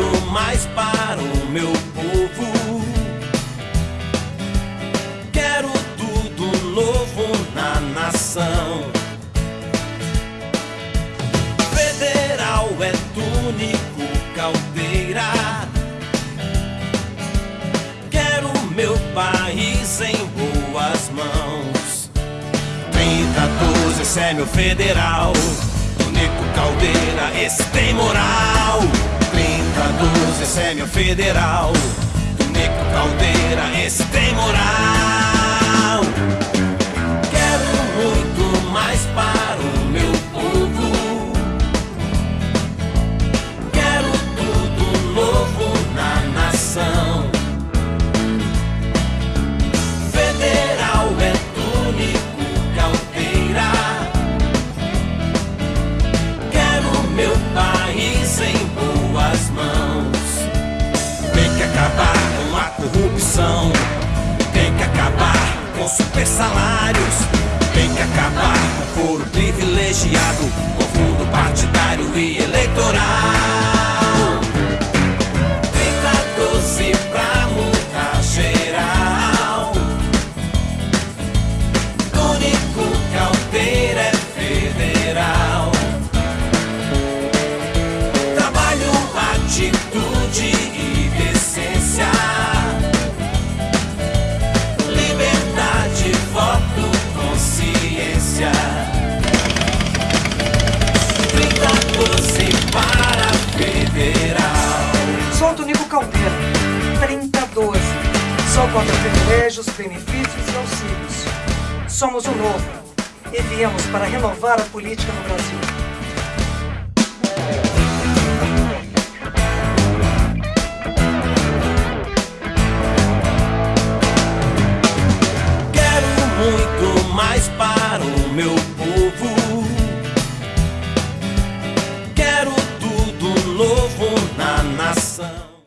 muito mais para o meu povo. Quero tudo novo na nação. Federal é túnico caldeira. Quero meu país em boas mãos. 30, 12, esse é meu federal. Túnico caldeira, esse tem moral. 3012, esse é meu federal. Túnico Caldeira, esse tem moral. Tem que acabar com super salários. Tem que acabar com foro privilegiado, com fundo partidário e eleitoral. 3012 pra mudar geral. Único caldeira é federal. Trabalho, atitude federal. Sou Tonico Caldeira, 3012. Sou contra privilégios, benefícios e auxílios. Somos o novo e viemos para renovar a política no Brasil. Quero muito mais para coração.